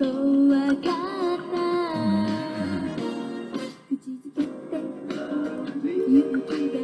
怖かった。口づけて。ゆっくり